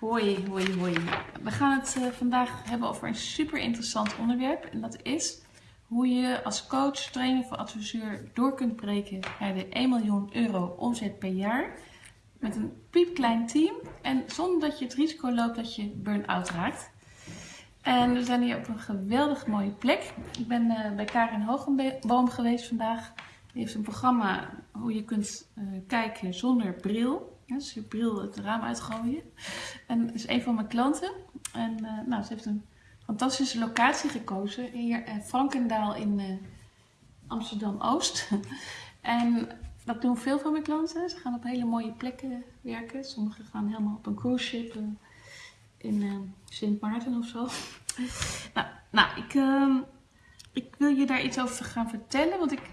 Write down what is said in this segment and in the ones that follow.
Hoi, hoi, hoi. We gaan het uh, vandaag hebben over een super interessant onderwerp. En dat is hoe je als coach, trainer of adviseur door kunt breken naar de 1 miljoen euro omzet per jaar. Met een piepklein team en zonder dat je het risico loopt dat je burn-out raakt. En we zijn hier op een geweldig mooie plek. Ik ben uh, bij Karin Hogenboom geweest vandaag. Die heeft een programma hoe je kunt uh, kijken zonder bril. Ja, dus je bril het raam uitgooien. En dat is een van mijn klanten. En uh, nou, ze heeft een fantastische locatie gekozen. Hier in Frankendaal in uh, Amsterdam-Oost. en dat doen veel van mijn klanten. Ze gaan op hele mooie plekken werken. Sommigen gaan helemaal op een cruise ship uh, in Sint Maarten of zo. nou, nou ik, ehm, ik wil je daar iets over gaan vertellen. Want ik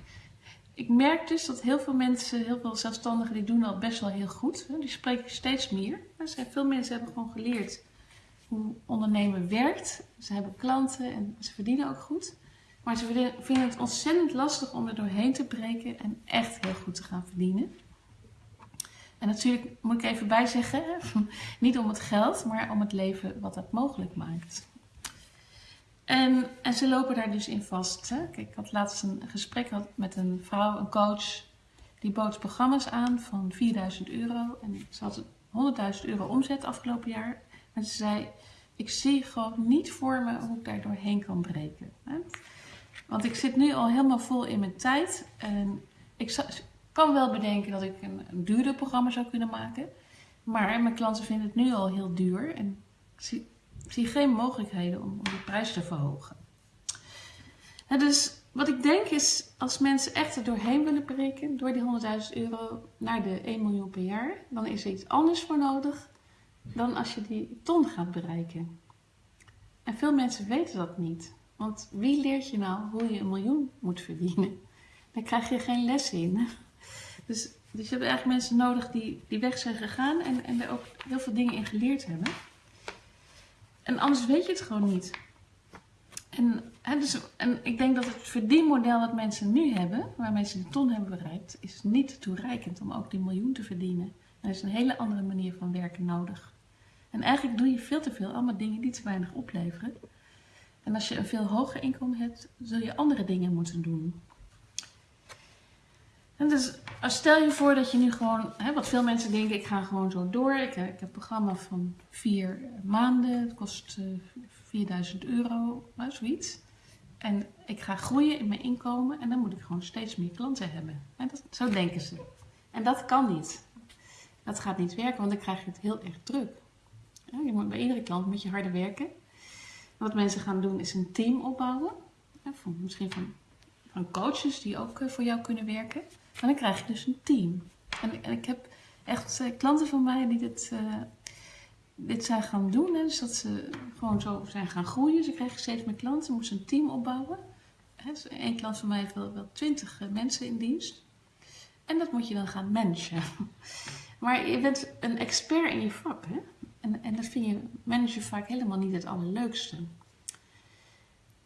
ik merk dus dat heel veel mensen, heel veel zelfstandigen, die doen al best wel heel goed. Die spreken steeds meer. Veel mensen hebben gewoon geleerd hoe ondernemen werkt. Ze hebben klanten en ze verdienen ook goed. Maar ze vinden het ontzettend lastig om er doorheen te breken en echt heel goed te gaan verdienen. En natuurlijk moet ik even bijzeggen, niet om het geld, maar om het leven wat dat mogelijk maakt. En, en ze lopen daar dus in vast. Hè? Kijk, ik had laatst een gesprek met een vrouw, een coach, die bood programma's aan van 4000 euro. En ze had 100.000 euro omzet afgelopen jaar. En ze zei, ik zie gewoon niet voor me hoe ik daar doorheen kan breken. Hè? Want ik zit nu al helemaal vol in mijn tijd. En ik kan wel bedenken dat ik een, een duurder programma zou kunnen maken. Maar mijn klanten vinden het nu al heel duur. En ik zie geen mogelijkheden om, om de prijs te verhogen. dus wat ik denk is, als mensen echt er doorheen willen breken, door die 100.000 euro naar de 1 miljoen per jaar, dan is er iets anders voor nodig dan als je die ton gaat bereiken. En veel mensen weten dat niet. Want wie leert je nou hoe je een miljoen moet verdienen? Daar krijg je geen les in. Dus, dus je hebt eigenlijk mensen nodig die die weg zijn gegaan en, en er ook heel veel dingen in geleerd hebben. En anders weet je het gewoon niet. En, dus, en ik denk dat het verdienmodel dat mensen nu hebben, waarmee ze de ton hebben bereikt, is niet toereikend om ook die miljoen te verdienen. Er is een hele andere manier van werken nodig. En eigenlijk doe je veel te veel allemaal dingen die te weinig opleveren. En als je een veel hoger inkomen hebt, zul je andere dingen moeten doen. En dus stel je voor dat je nu gewoon, hè, wat veel mensen denken, ik ga gewoon zo door. Ik, ik heb een programma van vier maanden, het kost uh, eh, 4000 euro, nou, zoiets. En ik ga groeien in mijn inkomen en dan moet ik gewoon steeds meer klanten hebben. En dat, zo denken ze. En dat kan niet. Dat gaat niet werken, want dan krijg je het heel erg druk. je moet, bij iedere klant moet je harder werken. Wat mensen gaan doen is een team opbouwen. misschien van, van coaches die ook eh, voor jou kunnen werken. En dan krijg je dus een team. En, ik heb echt uh, klanten van mij die dit, uh, dit zijn gaan doen. Hè. Dus dat ze gewoon zo zijn gaan groeien. Ze kregen steeds meer klanten, moesten een team opbouwen. Hè. Dus Eén klant van mij heeft wel, wel twintig uh, mensen in dienst. En dat moet je dan gaan managen. Maar je bent een expert in je vak. Hè? En, en dat vind je manager vaak helemaal niet het allerleukste.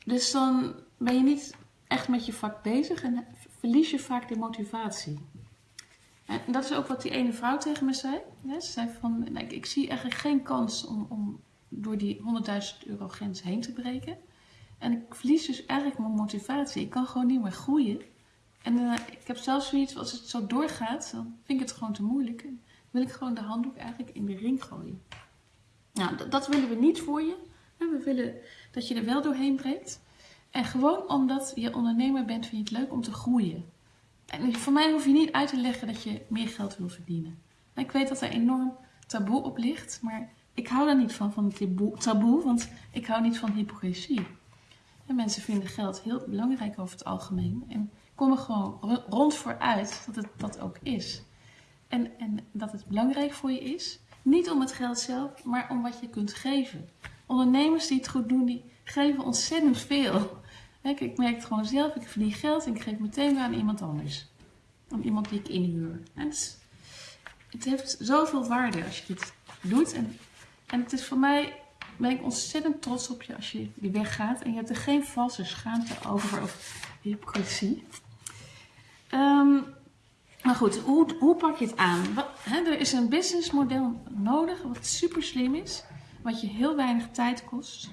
Dus dan ben je niet echt met je vak bezig en verlies je vaak de motivatie. En dat is ook wat die ene vrouw tegen me zei. Ze zei van, nou, ik, zie eigenlijk geen kans om, om door die 100.000 euro grens heen te breken. En ik verlies dus eigenlijk mijn motivatie. Ik kan gewoon niet meer groeien. En uh, ik heb zelfs zoiets, als het zo doorgaat, dan vind ik het gewoon te moeilijk. Dan wil ik gewoon de handdoek eigenlijk in de ring gooien. Nou, dat willen we niet voor je. We willen dat je er wel doorheen breekt. En gewoon omdat je ondernemer bent, vind je het leuk om te groeien. En voor mij hoef je niet uit te leggen dat je meer geld wil verdienen. ik weet dat er enorm taboe op ligt, maar ik hou daar niet van, van het taboe, want ik hou niet van hypocrisie. En mensen vinden geld heel belangrijk over het algemeen. En kom er gewoon rond voor uit dat het dat ook is. En, en dat het belangrijk voor je is, niet om het geld zelf, maar om wat je kunt geven. Ondernemers die het goed doen, die geven ontzettend veel. Ik merk het gewoon zelf, ik verdien geld en ik geef meteen weer aan iemand anders. Aan iemand die ik inhuur. Het, heeft zoveel waarde als je dit doet. En, en het is voor mij, ben ik ontzettend trots op je als je die weg gaat. En je hebt er geen valse schaamte over of hypocrisie. Um, Maar goed, hoe, hoe pak je het aan? Hè, er is een businessmodel nodig wat super slim is, wat je heel weinig tijd kost,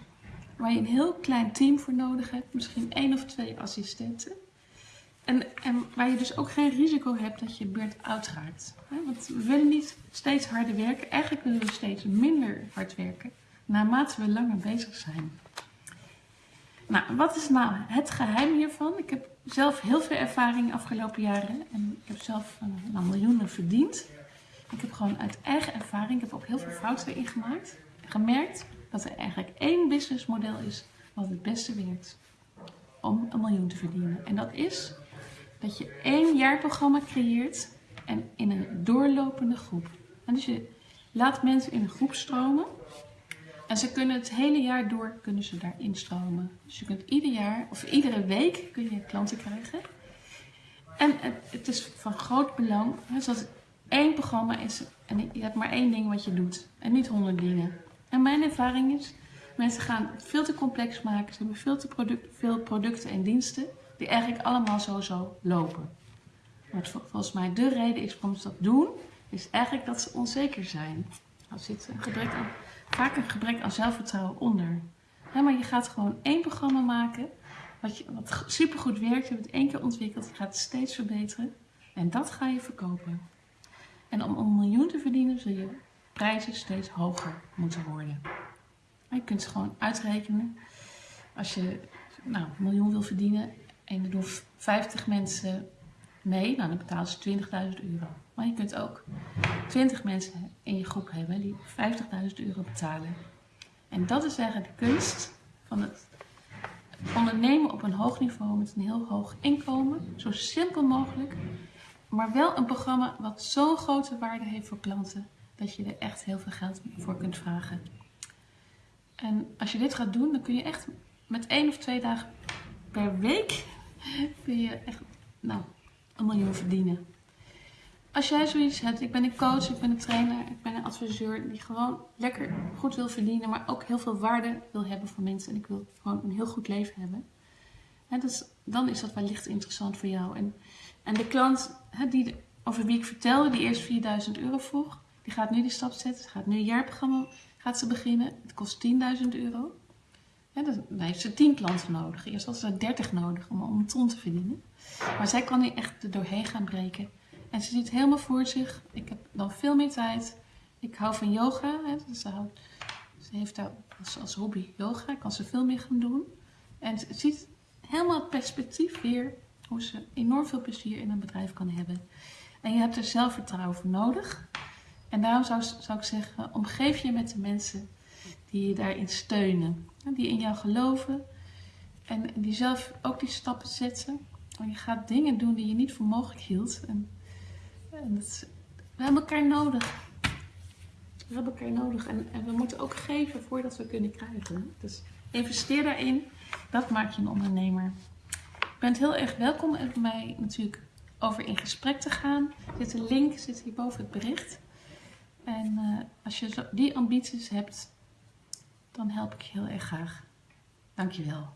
waar je een heel klein team voor nodig hebt, misschien één of twee assistenten. En, en waar je dus ook geen risico hebt dat je burnt-out raakt. Want we willen niet steeds harder werken, eigenlijk willen we steeds minder hard werken, naarmate we langer bezig zijn. Nou, wat is nou het geheim hiervan? Ik heb zelf heel veel ervaring de afgelopen jaren en ik heb zelf uh, miljoenen verdiend. Ik heb gewoon uit eigen ervaring, ik heb ook heel veel fouten erin gemaakt, gemerkt dat er eigenlijk één businessmodel is wat het beste werkt om een miljoen te verdienen. En dat is dat je één jaarprogramma creëert en in een doorlopende groep. En dus je laat mensen in een groep stromen en ze kunnen het hele jaar door kunnen ze daar instromen. Dus je kunt ieder jaar of iedere week kun je klanten krijgen. En het, is van groot belang, zoals één programma is en je hebt maar één ding wat je doet en niet honderd dingen. En mijn ervaring is, mensen gaan veel te complex maken. Ze hebben veel te product, veel producten en diensten die eigenlijk allemaal zo lopen. Wat volgens mij de reden is waarom ze dat doen, is eigenlijk dat ze onzeker zijn. Er zit gebrek aan vaak een gebrek aan zelfvertrouwen onder. maar je gaat gewoon één programma maken wat, je, wat supergoed werkt. Je hebt het één keer ontwikkeld, je gaat het steeds verbeteren. En dat ga je verkopen. En om een miljoen te verdienen zul je prijzen steeds hoger moeten worden. je kunt ze gewoon uitrekenen. Als je nou, een miljoen wil verdienen en er doen 50 mensen mee, nou, dan betalen ze 20.000 euro. Maar je kunt ook 20 mensen in je groep hebben die 50.000 euro betalen. En dat is eigenlijk de kunst van het ondernemen op een hoog niveau met een heel hoog inkomen. Zo simpel mogelijk. Maar wel een programma wat zo'n grote waarde heeft voor klanten dat je er echt heel veel geld voor kunt vragen. En als je dit gaat doen, dan kun je echt met één of twee dagen per week kun je echt nou, een miljoen verdienen. Als jij zoiets hebt, ik ben een coach, ik ben een trainer, ik ben een adviseur die gewoon lekker goed wil verdienen, maar ook heel veel waarde wil hebben voor mensen en ik wil gewoon een heel goed leven hebben. dus, dan is dat wellicht interessant voor jou. En, en de klant die, over wie ik vertelde, die eerst 4000 euro vroeg, die gaat nu die stap zetten, ze gaat nu een jaarprogramma gaat ze beginnen. Het kost 10.000 euro. dan heeft ze 10 klanten nodig. Eerst had ze 30 nodig om, een ton te verdienen. Maar zij kan nu echt er doorheen gaan breken. En ze ziet helemaal voor zich. Ik heb dan veel meer tijd. Ik hou van yoga. Hè, dus ze, heeft als, hobby yoga. Kan ze veel meer gaan doen. En ze ziet helemaal het perspectief weer. Hoe ze enorm veel plezier in een bedrijf kan hebben. En je hebt er zelfvertrouwen voor nodig. En daarom zou, zou ik zeggen, omgeef je met de mensen die je daarin steunen. Die in jou geloven. En die zelf ook die stappen zetten. Want je gaat dingen doen die je niet voor mogelijk hield. En, en dat we hebben elkaar nodig. We hebben elkaar nodig. En, en, we moeten ook geven voordat we kunnen krijgen. Dus investeer daarin. Dat maakt je een ondernemer. Je bent heel erg welkom om met mij natuurlijk over in gesprek te gaan. Er zit een link, zit hier boven het bericht. En uh, als je die ambities hebt, dan help ik je heel erg graag. Dankjewel.